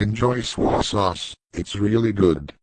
Enjoy swa sauce, it's really good.